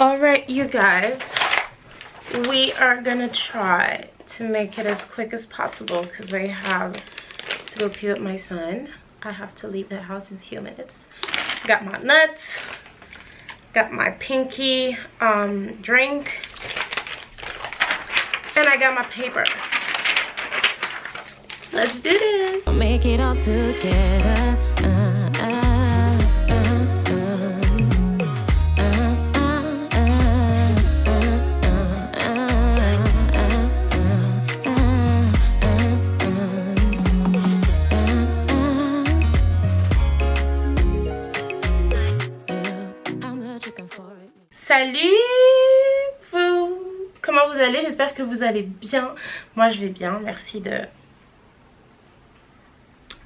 Alright, you guys. We are gonna try to make it as quick as possible because I have to go pee with my son. I have to leave the house in a few minutes. Got my nuts. Got my pinky um, drink. And I got my paper. Let's do this. Make it all together. J'espère que vous allez bien. Moi je vais bien, merci de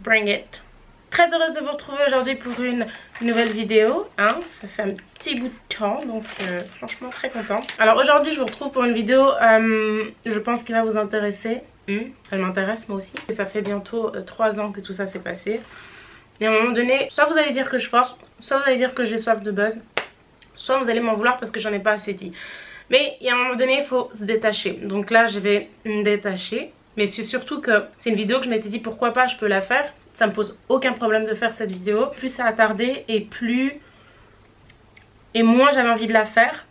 bring it. Très heureuse de vous retrouver aujourd'hui pour une nouvelle vidéo. Hein Ça fait un petit bout de temps, donc euh, franchement très contente. Alors aujourd'hui je vous retrouve pour une vidéo, euh, je pense qui va vous intéresser. Hmm, elle m'intéresse moi aussi. Ça fait bientôt 3 euh, ans que tout ça s'est passé. Et à un moment donné, soit vous allez dire que je force, soit vous allez dire que j'ai soif de buzz soit vous allez m'en vouloir parce que j'en ai pas assez dit. Mais il y a un moment donné, il faut se détacher. Donc là, je vais me détacher. Mais c'est surtout que c'est une vidéo que je m'étais dit pourquoi pas, je peux la faire. Ça me pose aucun problème de faire cette vidéo. Plus ça a tardé et plus... Et moins j'avais envie de la faire.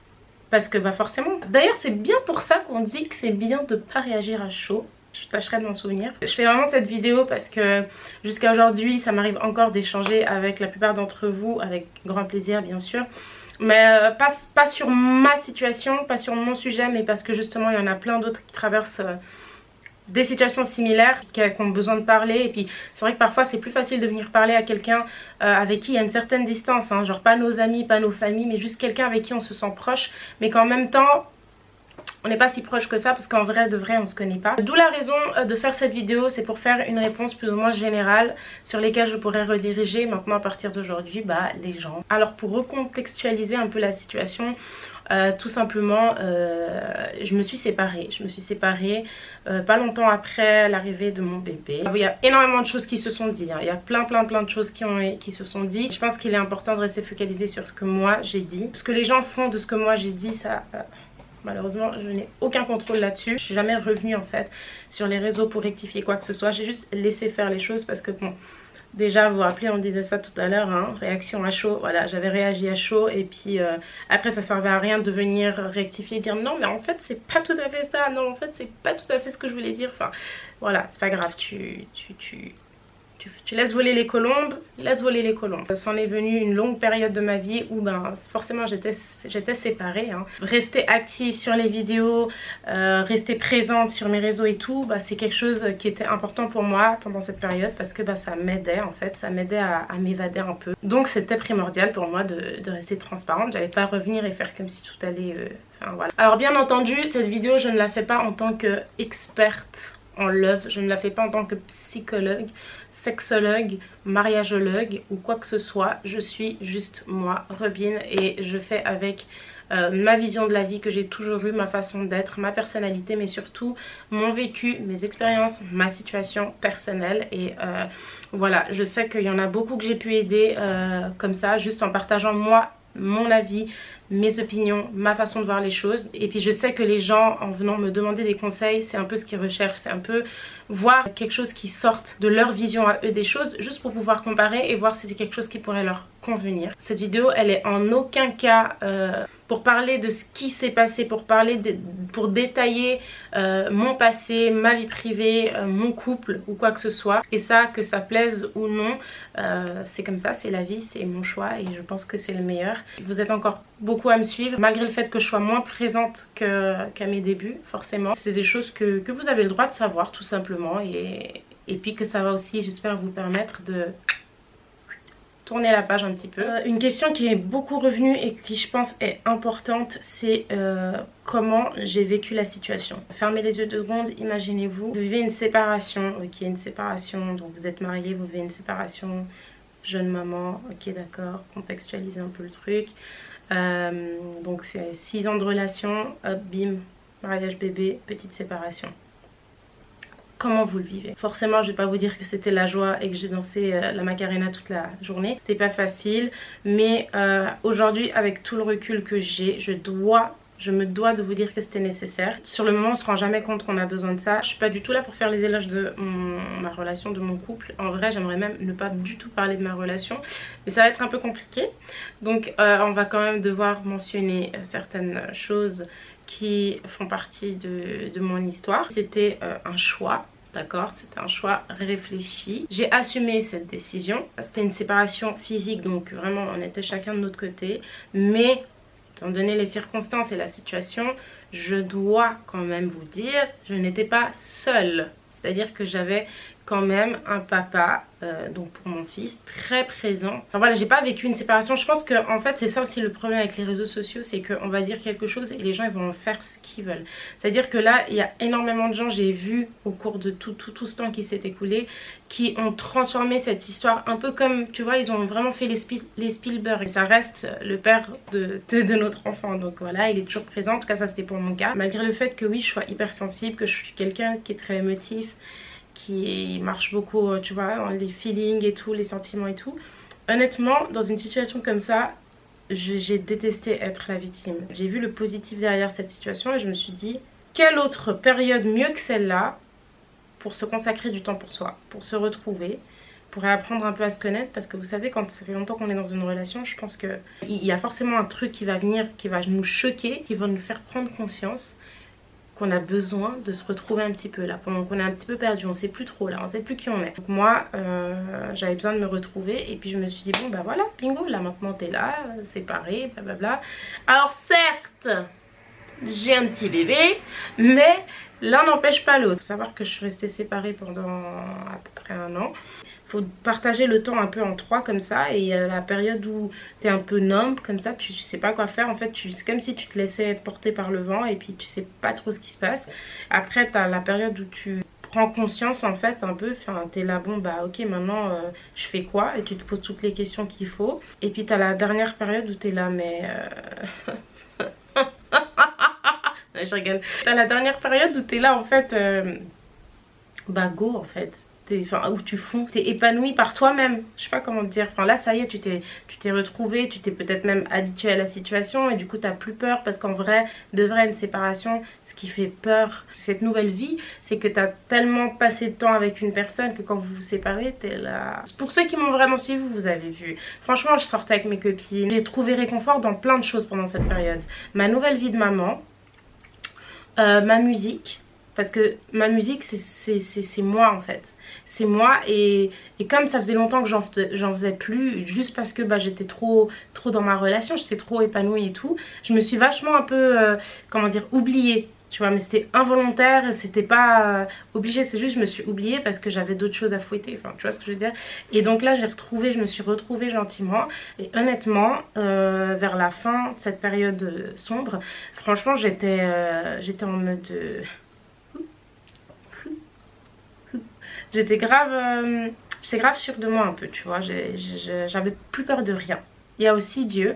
Parce que bah forcément... D'ailleurs c'est bien pour ça qu'on dit que c'est bien de pas réagir à chaud. Je tâcherai de m'en souvenir. Je fais vraiment cette vidéo parce que jusqu'à aujourd'hui ça m'arrive encore d'échanger avec la plupart d'entre vous. Avec grand plaisir bien sûr mais euh, pas, sur ma situation, pas sur mon sujet, mais parce que justement il y en a plein d'autres qui traversent euh, des situations similaires, qui, ont besoin de parler. Et puis c'est vrai que parfois c'est plus facile de venir parler à quelqu'un euh, avec qui il y a une certaine distance, hein, genre pas nos amis, pas nos familles, mais juste quelqu'un avec qui on se sent proche, mais qu'en même temps on n'est pas si proche que ça parce qu'en vrai de vrai on se connaît pas. D'où la raison euh, de faire cette vidéo, c'est pour faire une réponse plus ou moins générale sur lesquelles je pourrais rediriger maintenant à partir d'aujourd'hui bah, les gens. Alors pour recontextualiser un peu la situation, euh, tout simplement euh, je me suis séparée. Je me suis séparée pas longtemps après l'arrivée de mon bébé. Il y a énormément de choses qui se sont dites. Hein. Il y a plein plein plein de choses qui, ont, qui se sont dites. Je pense qu'il est important de rester focalisé sur ce que moi j'ai dit. Ce que les gens font de ce que moi j'ai dit, ça Malheureusement, je n'ai aucun contrôle là-dessus. Je suis jamais revenue en fait sur les réseaux pour rectifier quoi que ce soit. J'ai juste laissé faire les choses parce que bon, déjà vous vous rappelez, on disait ça tout à l'heure, hein, réaction à chaud. Voilà, j'avais réagi à chaud et puis euh, après ça servait à rien de venir rectifier et dire non mais en fait c'est pas tout à fait ça. Non en fait c'est pas tout à fait ce que je voulais dire. Enfin voilà, c'est pas grave, tu, tu, tu tu, laisses voler les colombes, laisse voler les colombes. C'en est venu une longue période de ma vie où ben, forcément j'étais séparée. Hein. Rester active sur les vidéos, euh, rester présente sur mes réseaux et tout, bah, c'est quelque chose qui était important pour moi pendant cette période parce que bah, ça m'aidait en fait, ça m'aidait à, m'évader un peu. Donc c'était primordial pour moi de, rester transparente, j'allais pas revenir et faire comme si tout allait... Euh. Alors bien entendu, cette vidéo je ne la fais pas en tant qu'experte en love, je ne la fais pas en tant que psychologue sexologue, mariageologue ou quoi que ce soit. Je suis juste moi, Robin, et je fais avec euh, ma vision de la vie que j'ai toujours eu, ma façon d'être, ma personnalité, mais surtout mon vécu, mes expériences, ma situation personnelle. Et euh, voilà, je sais qu'il y en a beaucoup que j'ai pu aider euh, comme ça, juste en partageant moi mon avis, mes opinions, ma façon de voir les choses. Et puis je sais que les gens, en venant me demander des conseils, c'est un peu ce qu'ils recherchent. C'est un peu voir quelque chose qui sorte de leur vision à eux des choses, juste pour pouvoir comparer et voir si c'est quelque chose qui pourrait leur convenir. Cette vidéo, elle est en aucun cas... Euh, pour parler de ce qui s'est passé, pour parler pour détailler euh, mon passé, ma vie privée, euh, mon couple ou quoi que ce soit. Et ça, que ça plaise ou non, c'est comme ça, c'est la vie, c'est mon choix et je pense que c'est le meilleur. Vous êtes encore beaucoup à me suivre, malgré le fait que je sois moins présente qu'à mes débuts, forcément. C'est des choses que, que, vous avez le droit de savoir, tout simplement. Et, puis que ça va aussi, j'espère, vous permettre de tourner la page un petit peu. Euh, une question qui est beaucoup revenue et qui je pense est importante, c'est euh, comment j'ai vécu la situation. Fermez les yeux deux secondes, imaginez-vous, vous vivez une séparation, ok, une séparation, donc vous êtes marié, vous vivez une séparation, jeune maman, ok d'accord, contextualisez un peu le truc. Euh, donc c'est 6 ans de relation, hop, bim, mariage bébé, petite séparation. Comment vous le vivez. Forcément, je vais pas vous dire que c'était la joie et que j'ai dansé euh, la Macarena toute la journée. C'était pas facile, mais euh, aujourd'hui, avec tout le recul que j'ai, je dois je me dois de vous dire que c'était nécessaire. Sur le moment, on se rend jamais compte qu'on a besoin de ça. Je suis pas du tout là pour faire les éloges de ma relation, de mon couple. En vrai, j'aimerais même ne pas du tout parler de ma relation. Mais ça va être un peu compliqué. Donc, euh, on va quand même devoir mentionner certaines choses qui font partie de, mon histoire. C'était euh, un choix d'accord? C'était un choix réfléchi. J'ai assumé cette décision. C'était une séparation physique, donc vraiment on était chacun de notre côté. Mais, étant donné les circonstances et la situation, je dois quand même vous dire, je n'étais pas seule. C'est-à-dire que j'avais quand même un papa, euh, donc pour mon fils, très présent. Enfin voilà, j'ai pas vécu une séparation. Je pense que en fait c'est ça aussi le problème avec les réseaux sociaux, c'est qu'on va dire quelque chose et les gens ils vont faire ce qu'ils veulent. C'est-à-dire que là, il y a énormément de gens, j'ai vu au cours de tout, tout, tout ce temps qui s'est écoulé, qui ont transformé cette histoire un peu comme, tu vois, ils ont vraiment fait les, les Spielberg. Et ça reste le père de, de, de, notre enfant. Donc voilà, il est toujours présent. En tout cas, ça c'était pour mon cas. Malgré le fait que oui, je sois hyper sensible, que je suis quelqu'un qui est très émotif, qui marche beaucoup, euh, tu vois, les feelings et tout, les sentiments et tout. Honnêtement, dans une situation comme ça, j'ai détesté être la victime. J'ai vu le positif derrière cette situation et je me suis dit, quelle autre période mieux que celle-là pour se consacrer du temps pour soi, pour se retrouver, pour apprendre un peu à se connaître? Parce que vous savez quand ça fait longtemps qu'on est dans une relation je pense que il y a forcément un truc qui va venir qui va nous choquer qui va nous faire prendre conscience qu'on a besoin de se retrouver un petit peu là. Pendant qu'on est un petit peu perdu on sait plus trop là on sait plus qui on est. Donc moi euh, j'avais besoin de me retrouver et puis je me suis dit bon bah voilà bingo là maintenant t'es là séparé blablabla. Alors certes j'ai un petit bébé mais l'un n'empêche pas l'autre. Faut savoir que je suis restée séparée pendant à peu près un an. Faut partager le temps un peu en trois comme ça. Et a la période où tu es un peu numb comme ça. Tu, sais pas quoi faire. En fait c'est comme si tu te laissais porter par le vent et puis tu sais pas trop ce qui se passe. Après tu as la période où tu prends conscience en fait un peu. Enfin t'es là bon bah ok maintenant euh, je fais quoi? Et tu te poses toutes les questions qu'il faut. Et puis t'as la dernière période où t'es là mais euh... je rigole t'as la dernière période où t'es là en fait euh... bah go en fait où tu fonces, t'es épanoui par toi-même. Je sais pas comment te dire. Enfin là, ça y est, tu t'es tu t'es retrouvé, tu t'es peut-être même habitué à la situation et du coup, t'as plus peur parce qu'en vrai, de vrai, une séparation, ce qui fait peur, cette nouvelle vie, c'est que t'as tellement passé de temps avec une personne que quand vous vous séparez, t'es là. Pour ceux qui m'ont vraiment suivi, vous avez vu. Franchement, je sortais avec mes copines. J'ai trouvé réconfort dans plein de choses pendant cette période. Ma nouvelle vie de maman, euh, ma musique, parce que ma musique c'est moi en fait. C'est moi et, comme ça faisait longtemps que j'en faisais plus juste parce que bah, j'étais trop trop dans ma relation j'étais trop épanouie et tout je me suis vachement un peu euh, comment dire oubliée tu vois mais c'était involontaire c'était pas euh, obligé c'est juste je me suis oubliée parce que j'avais d'autres choses à fouetter enfin tu vois ce que je veux dire? Et donc là j'ai retrouvé je me suis retrouvée gentiment et honnêtement euh, vers la fin de cette période sombre franchement j'étais j'étais en mode j'étais grave, euh, j'étais grave sûre de moi un peu, tu vois. J'avais plus peur de rien. Il y a aussi Dieu.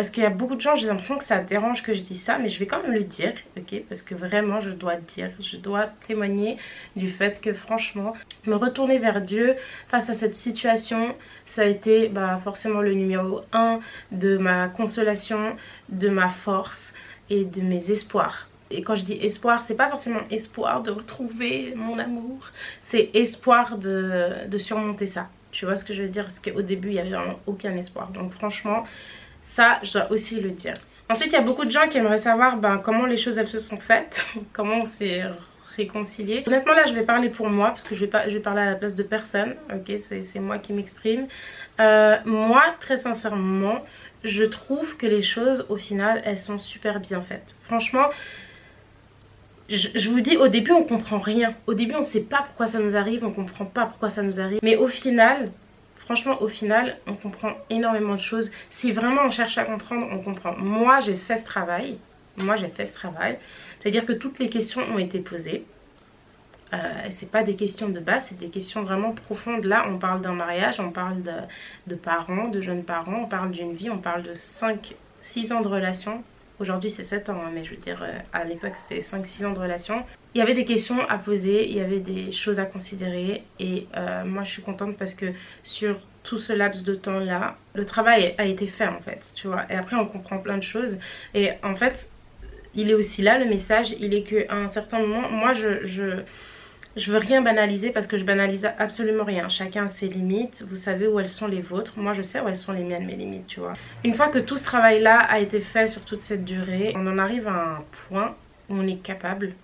Parce qu'il y a beaucoup de gens, j'ai l'impression que ça dérange que je dis ça, mais je vais quand même le dire, ok? Parce que vraiment, je dois dire, je dois témoigner du fait que franchement, me retourner vers Dieu face à cette situation, ça a été bah, forcément le numéro 1 de ma consolation, de ma force et de mes espoirs. Et quand je dis espoir, c'est pas forcément espoir de retrouver mon amour, c'est espoir de, de, surmonter ça. Tu vois ce que je veux dire? Parce qu'au début, il n'y avait vraiment aucun espoir. Donc franchement, ça, je dois aussi le dire. Ensuite, il y a beaucoup de gens qui aimeraient savoir ben, comment les choses elles se sont faites, comment on s'est réconcilié. Honnêtement là je vais parler pour moi parce que je vais, pas, je vais parler à la place de personne, ok c'est moi qui m'exprime. Euh, moi très sincèrement je trouve que les choses au final elles sont super bien faites. Franchement je, vous dis, au début, on comprend rien. Au début, on sait pas pourquoi ça nous arrive, on comprend pas pourquoi ça nous arrive. Mais au final, franchement, au final, on comprend énormément de choses. Si vraiment on cherche à comprendre, on comprend. Moi, j'ai fait ce travail. Moi, j'ai fait ce travail. C'est-à-dire que toutes les questions ont été posées. Euh, c'est pas des questions de base, c'est des questions vraiment profondes. Là, on parle d'un mariage, on parle de, parents, de jeunes parents, on parle d'une vie, on parle de 5, 6 ans de relation Aujourd'hui c'est 7 ans, hein, mais je veux dire, euh, à l'époque c'était 5-6 ans de relation. Il y avait des questions à poser, il y avait des choses à considérer et euh, moi je suis contente parce que sur tout ce laps de temps là, le travail a été fait en fait, tu vois. Et après on comprend plein de choses et en fait il est aussi là le message, il est qu'à un certain moment, moi je, je je veux rien banaliser parce que je banalise absolument rien. Chacun a ses limites. Vous savez où elles sont les vôtres. Moi, je sais où elles sont les miennes, mes limites, tu vois. Une fois que tout ce travail-là a été fait sur toute cette durée, on en arrive à un point où on est capable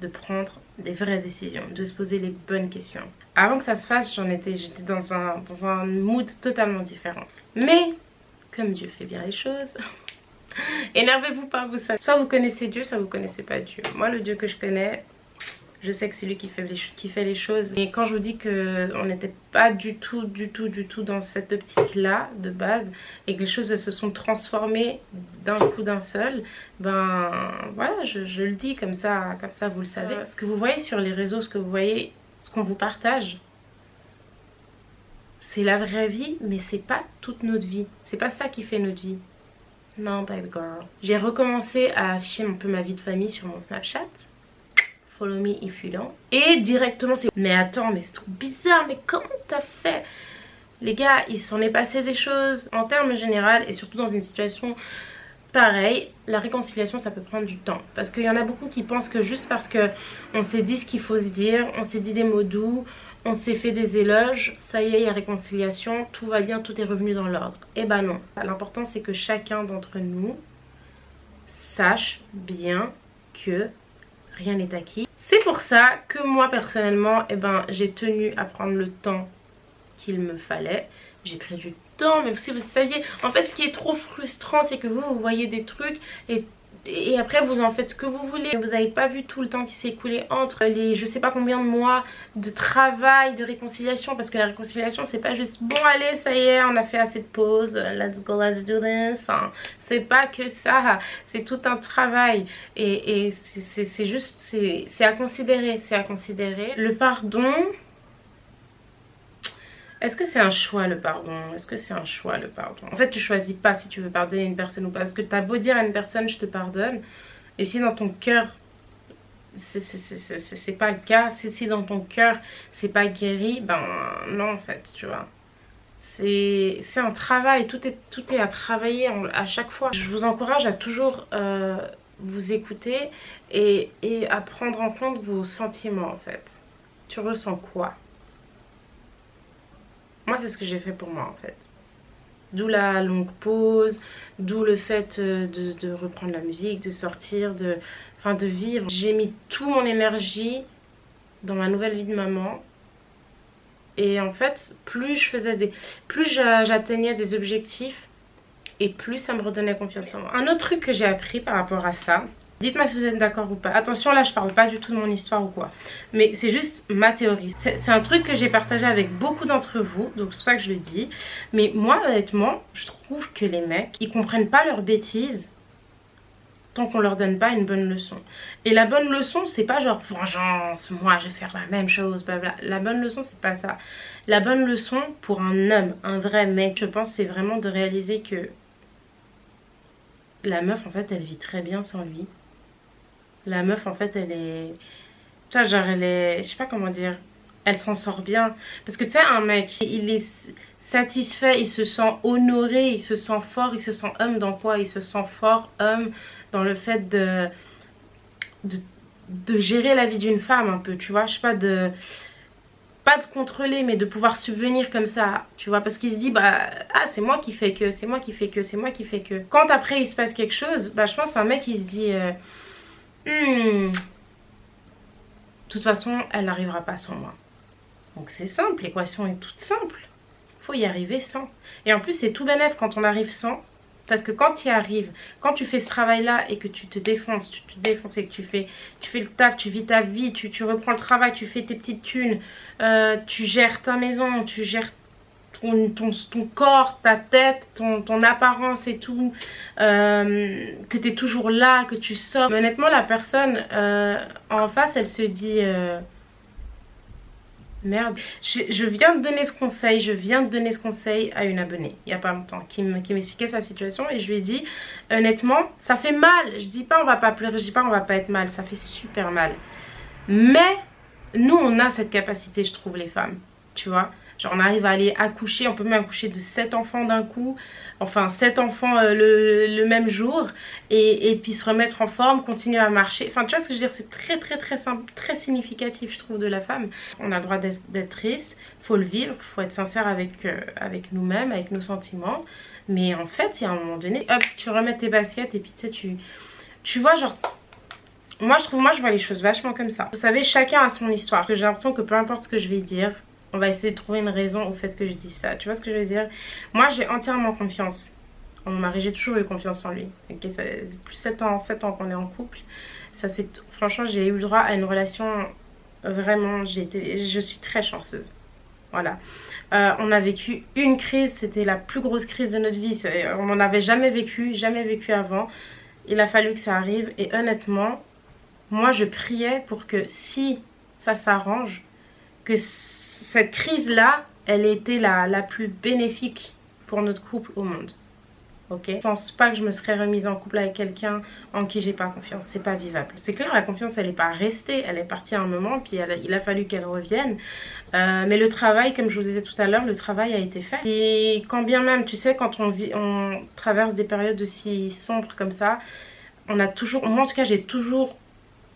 de prendre des vraies décisions, de se poser les bonnes questions. Avant que ça se fasse, j'en étais, j'étais dans un, dans un mood totalement différent. Mais, comme Dieu fait bien les choses, énervez-vous pas, vous savez. Soit vous connaissez Dieu, soit vous connaissez pas Dieu. Moi, le Dieu que je connais, je sais que c'est lui qui fait, les, qui fait les choses. Et quand je vous dis qu'on n'était pas du tout, du tout, du tout dans cette optique-là de base et que les choses se sont transformées d'un coup d'un seul, ben voilà, je, le dis comme ça, comme ça vous le savez. Ce que vous voyez sur les réseaux, ce que vous voyez, ce qu'on vous partage, c'est la vraie vie, mais c'est pas toute notre vie. C'est pas ça qui fait notre vie. Non, baby girl. J'ai recommencé à afficher un peu ma vie de famille sur mon Snapchat Et directement c'est mais attends mais c'est trop bizarre mais comment t'as fait? Les gars il s'en est passé des choses en termes général et surtout dans une situation pareille la réconciliation ça peut prendre du temps parce qu'il y en a beaucoup qui pensent que juste parce que on s'est dit ce qu'il faut se dire on s'est dit des mots doux on s'est fait des éloges, ça y est, il y a réconciliation, tout va bien, tout est revenu dans l'ordre. Et eh ben non. L'important c'est que chacun d'entre nous sache bien que rien n'est acquis. C'est pour ça que moi personnellement, eh ben, j'ai tenu à prendre le temps qu'il me fallait. J'ai pris du temps, mais si vous saviez, en fait ce qui est trop frustrant c'est que vous, vous voyez des trucs et et après vous en faites ce que vous voulez. Vous n'avez pas vu tout le temps qui s'est écoulé entre les je sais pas combien de mois de travail, de réconciliation. Parce que la réconciliation c'est pas juste bon allez ça y est on a fait assez de pauses, let's go let's do this. Hein. C'est pas que ça, c'est tout un travail. Et, et c'est juste, c'est à considérer, c'est à considérer. Le pardon... Est-ce que c'est un choix le pardon? Est-ce que c'est un choix le pardon? En fait tu choisis pas si tu veux pardonner une personne ou pas. Parce que tu as beau dire à une personne je te pardonne. Et si dans ton cœur c'est pas le cas. Si, si dans ton cœur c'est pas guéri, ben non en fait tu vois. C'est un travail, tout est, tout est à travailler à chaque fois. Je vous encourage à toujours euh, vous écouter et, et à prendre en compte vos sentiments en fait. Tu ressens quoi? Moi, c'est ce que j'ai fait pour moi, en fait. D'où la longue pause, d'où le fait euh, de, reprendre la musique, de sortir, de, enfin, de vivre. J'ai mis toute mon énergie dans ma nouvelle vie de maman. Et en fait, plus je faisais des... Plus j'atteignais des objectifs, et plus ça me redonnait confiance en moi. Un autre truc que j'ai appris par rapport à ça, Dites-moi si vous êtes d'accord ou pas. Attention, là, je parle pas du tout de mon histoire ou quoi. Mais c'est juste ma théorie. C'est un truc que j'ai partagé avec beaucoup d'entre vous. Donc, c'est pas que je le dis. Mais moi, honnêtement, je trouve que les mecs, ils comprennent pas leurs bêtises tant qu'on leur donne pas une bonne leçon. Et la bonne leçon, c'est pas genre vengeance, moi je vais faire la même chose, bla La bonne leçon, c'est pas ça. La bonne leçon pour un homme, un vrai mec, je pense, c'est vraiment de réaliser que la meuf, en fait, elle vit très bien sans lui. La meuf, en fait, elle est... Tu genre, elle est... Je sais pas comment dire. Elle s'en sort bien. Parce que tu sais, un mec, il est satisfait, il se sent honoré, il se sent fort, il se sent homme dans quoi? Il se sent fort, homme, dans le fait de... de, gérer la vie d'une femme un peu, tu vois? Je sais pas, de pas de contrôler mais de pouvoir subvenir comme ça tu vois? Parce qu'il se dit bah ah c'est moi qui fais que c'est moi qui fais que c'est moi qui fais que quand après il se passe quelque chose bah je pense un mec il se dit euh, Hmm. De toute façon, elle n'arrivera pas sans moi. Donc c'est simple, l'équation est toute simple. faut y arriver sans. Et en plus, c'est tout bénef quand on arrive sans. Parce que quand tu y arrives, quand tu fais ce travail-là et que tu te défonces, tu te défonces et que tu fais, tu fais le taf, tu vis ta vie, tu, reprends le travail, tu fais tes petites thunes, euh, tu gères ta maison, tu gères ton, ton, corps, ta tête, ton, ton apparence et tout, euh, que tu es toujours là, que tu sors. honnêtement, la personne euh, en face, elle se dit... Euh, merde. Je, viens de donner ce conseil, je viens de donner ce conseil à une abonnée, il n'y a pas longtemps, qui m'expliquait sa situation et je lui ai dit, honnêtement, ça fait mal. Je dis pas on va pas pleurer, je dis pas on va pas être mal, ça fait super mal. Mais nous, on a cette capacité, je trouve, les femmes, tu vois. Genre on arrive à aller accoucher, on peut même accoucher de 7 enfants d'un coup, enfin 7 enfants euh, le, même jour, et, puis se remettre en forme, continuer à marcher. Enfin tu vois ce que je veux dire, c'est très très très simple, très significatif je trouve de la femme. On a le droit d'être triste, faut le vivre, faut être sincère avec, euh, avec nous-mêmes, avec nos sentiments. Mais en fait, il y a un moment donné, hop, tu remets tes baskets et puis tu sais, tu, tu vois genre moi je trouve moi je vois les choses vachement comme ça. Vous savez chacun a son histoire. J'ai l'impression que peu importe ce que je vais dire on va essayer de trouver une raison au fait que je dis ça. Tu vois ce que je veux dire? Moi, j'ai entièrement confiance en mon mari. J'ai toujours eu confiance en lui. Okay, ça plus 7 ans, 7 ans qu'on est en couple. Ça, Franchement, j'ai eu le droit à une relation vraiment... Été... Je suis très chanceuse. Voilà. Euh, on a vécu une crise, c'était la plus grosse crise de notre vie. On n'en avait jamais vécu, jamais vécu avant. Il a fallu que ça arrive. Et honnêtement, moi, je priais pour que si ça s'arrange, que cette crise-là, elle était la, la plus bénéfique pour notre couple au monde. Ok? Je pense pas que je me serais remise en couple avec quelqu'un en qui j'ai pas confiance. C'est pas vivable. C'est clair, la confiance, elle est pas restée. Elle est partie à un moment, puis il a fallu qu'elle revienne. Euh, mais le travail, comme je vous disais tout à l'heure, le travail a été fait. Et quand bien même, tu sais, quand on, vit, on traverse des périodes aussi sombres comme ça, on a toujours, moi en tout cas, j'ai toujours,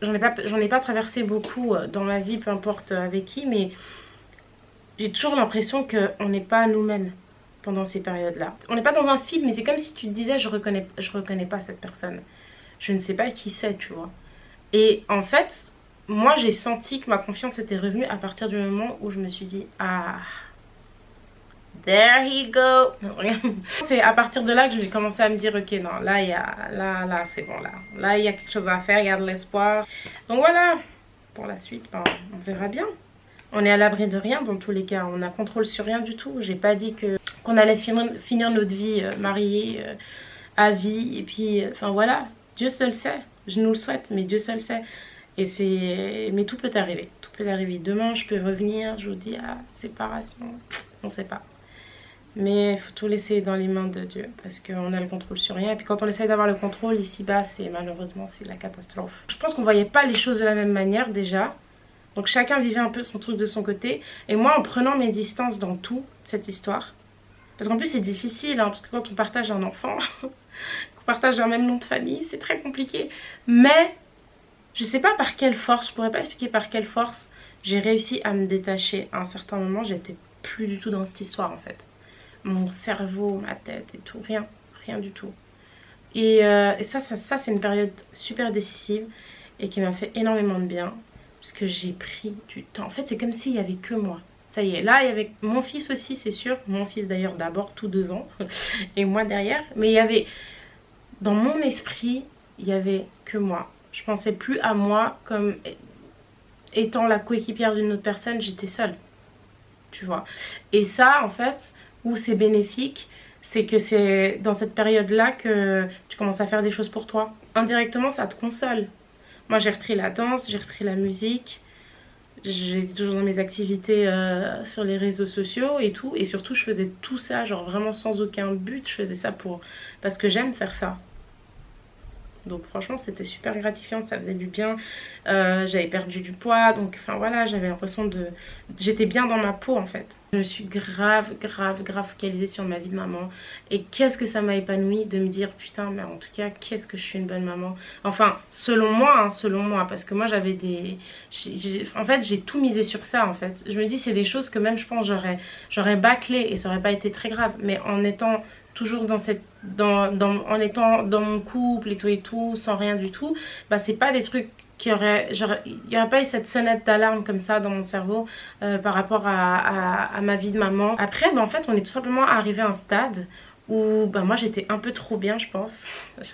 j'en ai, pas, ai pas traversé beaucoup euh, dans ma vie, peu importe avec qui, mais j'ai toujours l'impression qu'on n'est pas nous-mêmes pendant ces périodes-là. On n'est pas dans un film, mais c'est comme si tu te disais je reconnais, je reconnais pas cette personne. Je ne sais pas qui c'est, tu vois. Et en fait, moi j'ai senti que ma confiance était revenue à partir du moment où je me suis dit ah there he go c'est à partir de là que j'ai commencé à me dire ok non là y a là là c'est bon là là il y a quelque chose à faire il y a de l'espoir donc voilà pour la suite ben, on verra bien on est à l'abri de rien dans tous les cas. On n'a contrôle sur rien du tout. J'ai pas dit qu'on allait finir, notre vie euh, mariée euh, à vie. Et puis, euh, enfin voilà, Dieu seul sait. Je nous le souhaite, mais Dieu seul sait. Et c'est, mais tout peut arriver. Tout peut arriver. Demain, je peux revenir. Je vous dis, ah, séparation. On sait pas. Mais il faut tout laisser dans les mains de Dieu parce qu'on a le contrôle sur rien. Et puis quand on essaye d'avoir le contrôle ici-bas, c'est malheureusement c'est la catastrophe. Je pense qu'on voyait pas les choses de la même manière déjà. Donc chacun vivait un peu son truc de son côté. Et moi, en prenant mes distances dans tout, cette histoire, parce qu'en plus c'est difficile, hein, parce que quand on partage un enfant, qu'on partage un même nom de famille, c'est très compliqué. Mais je sais pas par quelle force, je pourrais pas expliquer par quelle force j'ai réussi à me détacher. À un certain moment, j'étais plus du tout dans cette histoire en fait. Mon cerveau, ma tête et tout, rien, rien du tout. Et, euh, et ça, ça, ça c'est une période super décisive et qui m'a fait énormément de bien parce que j'ai pris du temps. En fait, c'est comme s'il n'y avait que moi. Ça y est, là, il y avait mon fils aussi, c'est sûr. Mon fils d'ailleurs d'abord tout devant et moi derrière. Mais il y avait, dans mon esprit, il n'y avait que moi. Je pensais plus à moi comme étant la coéquipière d'une autre personne, j'étais seule. Tu vois. Et ça, en fait, où c'est bénéfique, c'est que c'est dans cette période-là que tu commences à faire des choses pour toi. Indirectement, ça te console. Moi j'ai repris la danse, j'ai repris la musique. J'étais toujours dans mes activités euh, sur les réseaux sociaux et tout. Et surtout je faisais tout ça genre vraiment sans aucun but. Je faisais ça pour parce que j'aime faire ça. Donc franchement c'était super gratifiant, ça faisait du bien. Euh, j'avais perdu du poids, donc enfin voilà, j'avais l'impression de... J'étais bien dans ma peau en fait. Je me suis grave, grave, grave focalisée sur ma vie de maman. Et qu'est-ce que ça m'a épanoui de me dire putain mais en tout cas qu'est-ce que je suis une bonne maman. Enfin selon moi, hein, selon moi, parce que moi j'avais des... En fait j'ai tout misé sur ça en fait. Je me dis c'est des choses que même je pense j'aurais bâclé et ça aurait pas été très grave. Mais en étant toujours en étant dans mon couple et tout et tout sans rien du tout bah c'est pas des trucs qui auraient il n'y aurait pas eu cette sonnette d'alarme comme ça dans mon cerveau euh, par rapport à, ma vie de maman. Après bah en fait on est tout simplement arrivé à un stade où bah moi j'étais un peu trop bien je pense.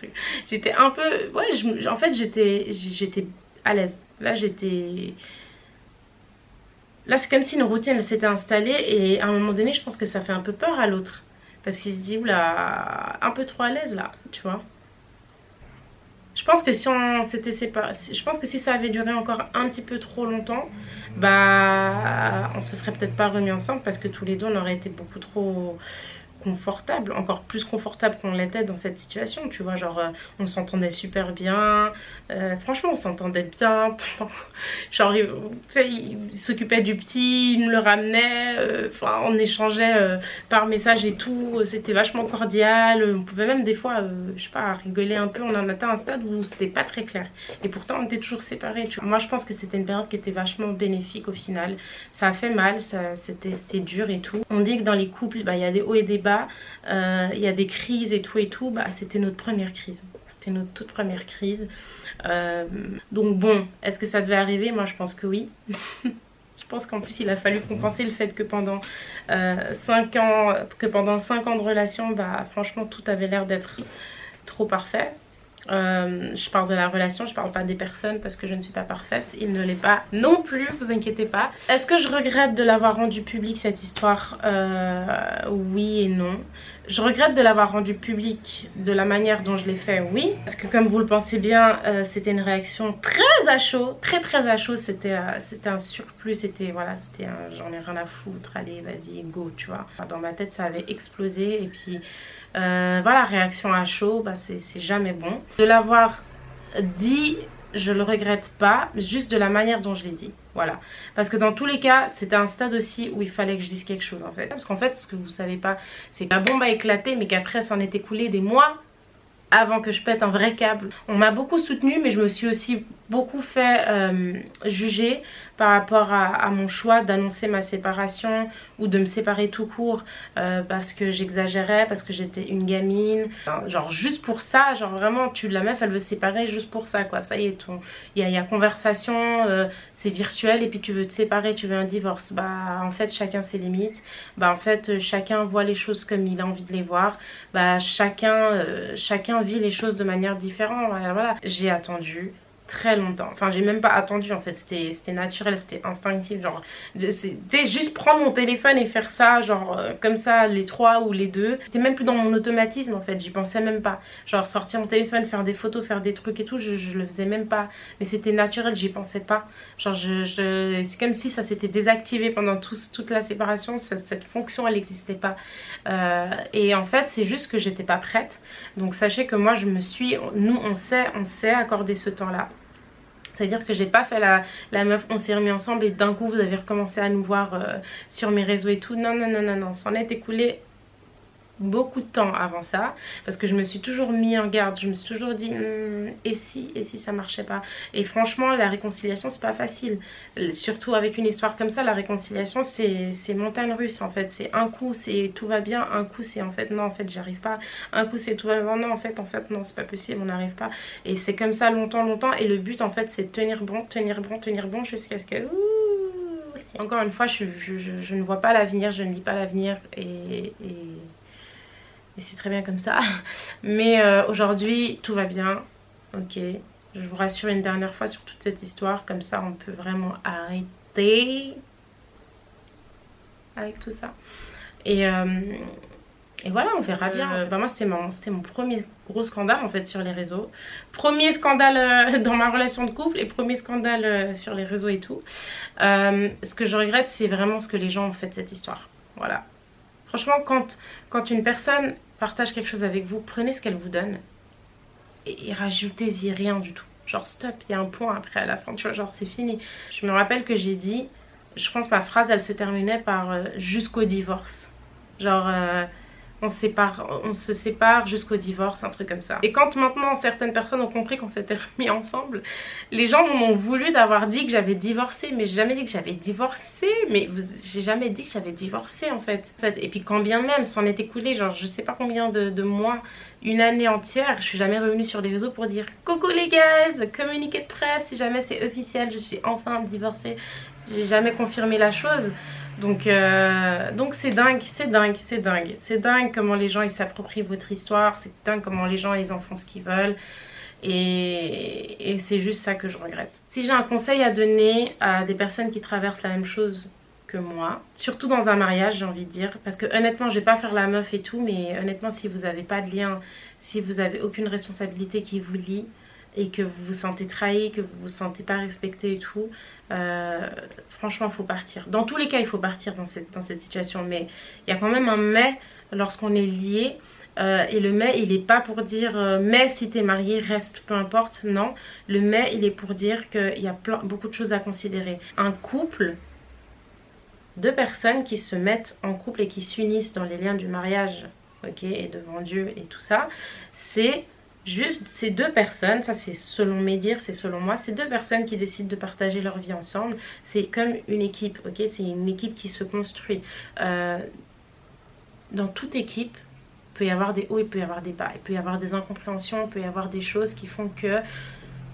J'étais un peu ouais en fait j'étais j'étais à l'aise. Là j'étais là c'est comme si une routine s'était installée et à un moment donné je pense que ça fait un peu peur à l'autre parce qu'il se dit, oula, un peu trop à l'aise là, tu vois. Je pense que si on s'était séparés, je pense que si ça avait duré encore un petit peu trop longtemps, bah on se serait peut-être pas remis ensemble parce que tous les deux on aurait été beaucoup trop confortable, encore plus confortable qu'on l'était dans cette situation, tu vois, genre euh, on s'entendait super bien, euh, franchement on s'entendait bien, genre il, s'occupait du petit, il me le ramenait, euh, enfin on échangeait par message et tout, c'était vachement cordial, on pouvait même des fois, je sais pas, rigoler un peu, on en atteint un stade où c'était pas très clair, et pourtant on était toujours séparés, tu vois. Moi je pense que c'était une période qui était vachement bénéfique au final, ça a fait mal, c'était dur et tout. On dit que dans les couples, bah, il y a des hauts et des bas, euh, il y a des crises et tout et tout, bah, c'était notre première crise. C'était notre toute première crise. Euh, donc bon, est-ce que ça devait arriver? Moi je pense que oui. je pense qu'en plus il a fallu compenser le fait que pendant 5 euh, ans, que pendant 5 ans de relation, bah franchement tout avait l'air d'être trop parfait. Euh, je parle de la relation, je parle pas des personnes parce que je ne suis pas parfaite. Il ne l'est pas non plus, vous inquiétez pas. Est-ce que je regrette de l'avoir rendu public cette histoire? Euh, Oui et non. Je regrette de l'avoir rendu public de la manière dont je l'ai fait, oui. Parce que comme vous le pensez bien, euh, c'était une réaction très à chaud, très très à chaud. C'était un surplus, c'était voilà, c'était j'en ai rien à foutre, allez vas-y, go, tu vois. Dans ma tête ça avait explosé et puis euh, voilà, réaction à chaud, bah, c'est jamais bon. De l'avoir dit, je le regrette pas, juste de la manière dont je l'ai dit. Voilà. Parce que dans tous les cas, c'était un stade aussi où il fallait que je dise quelque chose en fait. Parce qu'en fait, ce que vous savez pas, c'est que la bombe a éclaté, mais qu'après, ça en est écoulé des mois avant que je pète un vrai câble. On m'a beaucoup soutenu mais je me suis aussi beaucoup fait euh, juger par rapport à, mon choix d'annoncer ma séparation ou de me séparer tout court euh, parce que j'exagérais, parce que j'étais une gamine. genre juste pour ça, genre vraiment tu la meuf elle veut se séparer juste pour ça quoi. Ça y est, il y, a, conversation, euh, c'est virtuel et puis tu veux te séparer, tu veux un divorce. Bah en fait chacun ses limites. Bah en fait chacun voit les choses comme il a envie de les voir. Bah chacun, chacun vit les choses de manière différente. Voilà, j'ai attendu très longtemps. Enfin, j'ai même pas attendu en fait, c'était naturel, c'était instinctif. Genre, c'était juste prendre mon téléphone et faire ça, genre euh, comme ça, les trois ou les deux. C'était même plus dans mon automatisme en fait, j'y pensais même pas. Genre, sortir mon téléphone, faire des photos, faire des trucs et tout, je, le faisais même pas. Mais c'était naturel, j'y pensais pas. Genre, je, je c'est comme si ça s'était désactivé pendant toute la séparation, cette, fonction elle n'existait pas. Euh, et en fait, c'est juste que j'étais pas prête. Donc, sachez que moi, je me suis, nous, on sait, on sait accorder ce temps-là. C'est-à-dire que j'ai pas fait la, meuf, on s'est remis ensemble et d'un coup vous avez recommencé à nous voir euh, sur mes réseaux et tout. Non, non, non, non, non, ça en est écoulé beaucoup de temps avant ça parce que je me suis toujours mis en garde. Je me suis toujours dit hmm, et si et si ça marchait pas? Et franchement la réconciliation c'est pas facile. Surtout avec une histoire comme ça la réconciliation c'est montagne russe en fait. C'est un coup c'est tout va bien un coup c'est en fait non en fait j'arrive pas. Un coup c'est tout va bien non en fait en fait non c'est pas possible on n'arrive pas. Et c'est comme ça longtemps longtemps. Et le but en fait c'est tenir bon tenir bon tenir bon jusqu'à ce que encore une fois je, je, ne vois pas l'avenir je ne lis pas l'avenir. Et c'est très bien comme ça. Mais euh, aujourd'hui, tout va bien. Ok, je vous rassure une dernière fois sur toute cette histoire. Comme ça, on peut vraiment arrêter avec tout ça. Et, euh, et voilà, on verra bien. Euh, bah moi, c'était mon, mon premier gros scandale en fait sur les réseaux. Premier scandale dans ma relation de couple et premier scandale sur les réseaux et tout. ce que je regrette, c'est vraiment ce que les gens ont fait de cette histoire. Voilà. Franchement, quand, quand une personne partage quelque chose avec vous, prenez ce qu'elle vous donne et, rajoutez-y rien du tout. Genre stop, il y a un point après à la fin, tu vois, genre c'est fini. Je me rappelle que j'ai dit, je pense ma phrase elle se terminait par euh, jusqu'au divorce. Genre... Euh, on, se sépare jusqu'au divorce, un truc comme ça. Et quand maintenant certaines personnes ont compris qu'on s'était remis ensemble, les gens m'ont voulu d'avoir dit que j'avais divorcé, mais j'ai jamais dit que j'avais divorcé, mais j'ai jamais dit que j'avais divorcé en fait. Et puis quand bien même, s'en est écoulé, genre je sais pas combien de, mois, une année entière, je suis jamais revenue sur les réseaux pour dire coucou les gars, communiqué de presse, si jamais c'est officiel, je suis enfin divorcée. J'ai jamais confirmé la chose. Donc euh, donc c'est dingue, c'est dingue, c'est dingue. C'est dingue comment les gens ils s'approprient votre histoire, c'est dingue comment les gens ils en font ce qu'ils veulent. Et, c'est juste ça que je regrette. Si j'ai un conseil à donner à des personnes qui traversent la même chose que moi, surtout dans un mariage j'ai envie de dire, parce que honnêtement je vais pas faire la meuf et tout, mais honnêtement si vous n'avez pas de lien, si vous avez aucune responsabilité qui vous lie, et que vous vous sentez trahi, que vous vous sentez pas respecté et tout, euh, franchement, il faut partir. Dans tous les cas, il faut partir dans cette, dans cette situation. Mais il y a quand même un mais lorsqu'on est lié. Euh, et le mais, il n'est pas pour dire euh, mais si tu es marié, reste, peu importe. Non, le mais, il est pour dire qu'il y a beaucoup de choses à considérer. Un couple, deux personnes qui se mettent en couple et qui s'unissent dans les liens du mariage, ok, et devant Dieu et tout ça, c'est juste ces deux personnes, ça c'est selon mes dires, c'est selon moi, ces deux personnes qui décident de partager leur vie ensemble, c'est comme une équipe, ok? C'est une équipe qui se construit. Euh, dans toute équipe, il peut y avoir des hauts, il peut y avoir des bas, il peut y avoir des incompréhensions, il peut y avoir des choses qui font que,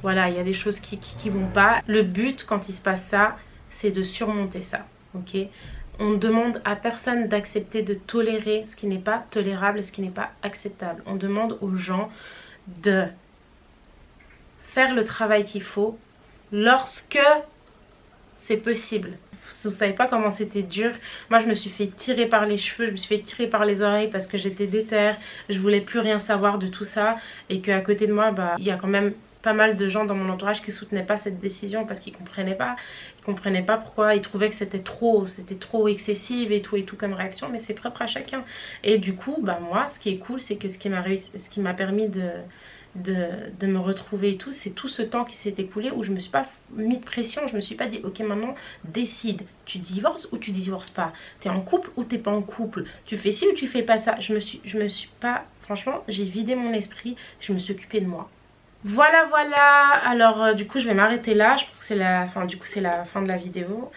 voilà, il y a des choses qui, qui, vont pas. Le but quand il se passe ça, c'est de surmonter ça, ok? On ne demande à personne d'accepter de tolérer ce qui n'est pas tolérable et ce qui n'est pas acceptable. On demande aux gens de faire le travail qu'il faut lorsque c'est possible. Vous savez pas comment c'était dur. Moi, je me suis fait tirer par les cheveux, je me suis fait tirer par les oreilles parce que j'étais déterre. Je voulais plus rien savoir de tout ça. Et qu'à côté de moi, bah, il y a quand même pas mal de gens dans mon entourage qui soutenaient pas cette décision parce qu'ils comprenaient. Ils comprenaient pas pourquoi, ils trouvaient que c'était trop, c'était trop excessif et tout et tout comme réaction, mais c'est propre à chacun. Et du coup, bah moi, ce qui est cool, c'est que ce qui m'a ce qui m'a permis de, de, me retrouver et tout, c'est tout ce temps qui s'est écoulé où je me suis pas mis de pression, je me suis pas dit ok maintenant décide, tu divorces ou tu divorces pas, t'es en couple ou t'es pas en couple, tu fais ci ou tu fais pas ça, je me suis, je me suis pas, franchement j'ai vidé mon esprit, je me suis occupée de moi. Voilà voilà, alors euh, du coup je vais m'arrêter là, je pense que c'est la fin, du coup c'est la fin de la vidéo.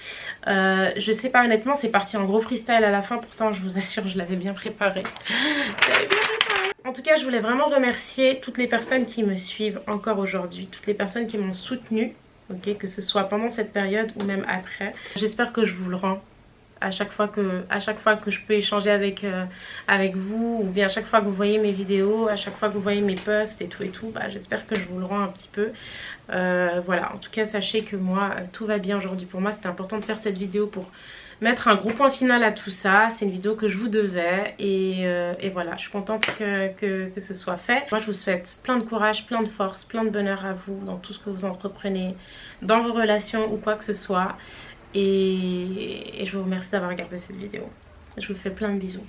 Euh, je sais pas honnêtement, c'est parti en gros freestyle à la fin, pourtant je vous assure je l'avais bien préparé. En tout cas je voulais vraiment remercier toutes les personnes qui me suivent encore aujourd'hui, toutes les personnes qui m'ont soutenue, ok, que ce soit pendant cette période ou même après. J'espère que je vous le rends à chaque fois que, je peux échanger avec, euh, avec vous ou bien à chaque fois que vous voyez mes vidéos, à chaque fois que vous voyez mes posts et tout et tout, bah, j'espère que je vous le rends un petit peu. Euh, voilà, en tout cas sachez que moi euh, tout va bien aujourd'hui pour moi, c'était important de faire cette vidéo pour mettre un gros point final à tout ça. C'est une vidéo que je vous devais et, voilà, je suis contente que, ce soit fait. Moi je vous souhaite plein de courage, plein de force, plein de bonheur à vous dans tout ce que vous entreprenez, dans vos relations ou quoi que ce soit. Et, je vous remercie d'avoir regardé cette vidéo. Je vous fais plein de bisous.